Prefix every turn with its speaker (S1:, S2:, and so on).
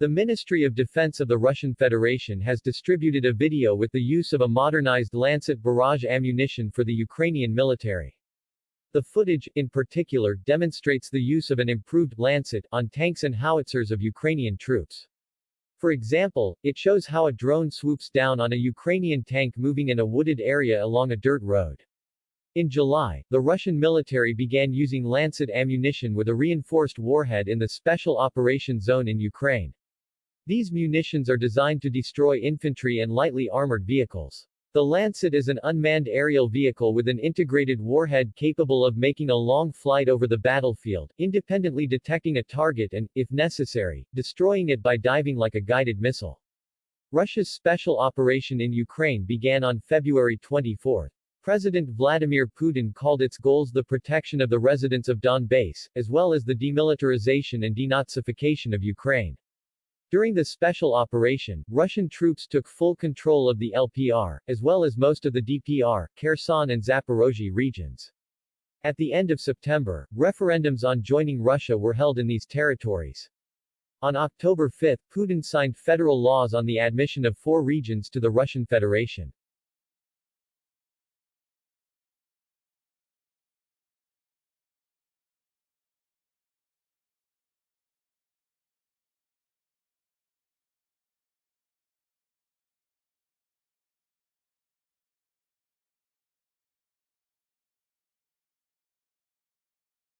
S1: The Ministry of Defense of the Russian Federation has distributed a video with the use of a modernized Lancet barrage ammunition for the Ukrainian military. The footage, in particular, demonstrates the use of an improved Lancet on tanks and howitzers of Ukrainian troops. For example, it shows how a drone swoops down on a Ukrainian tank moving in a wooded area along a dirt road. In July, the Russian military began using Lancet ammunition with a reinforced warhead in the Special Operations Zone in Ukraine. These munitions are designed to destroy infantry and lightly armored vehicles. The Lancet is an unmanned aerial vehicle with an integrated warhead capable of making a long flight over the battlefield, independently detecting a target and, if necessary, destroying it by diving like a guided missile. Russia's special operation in Ukraine began on February 24. President Vladimir Putin called its goals the protection of the residents of Donbass, as well as the demilitarization and denazification of Ukraine. During the special operation, Russian troops took full control of the LPR, as well as most of the DPR, Kherson and Zaporozhye regions. At the end of September, referendums on joining Russia were held in these territories. On October 5, Putin signed federal laws on the admission of four regions to the Russian Federation.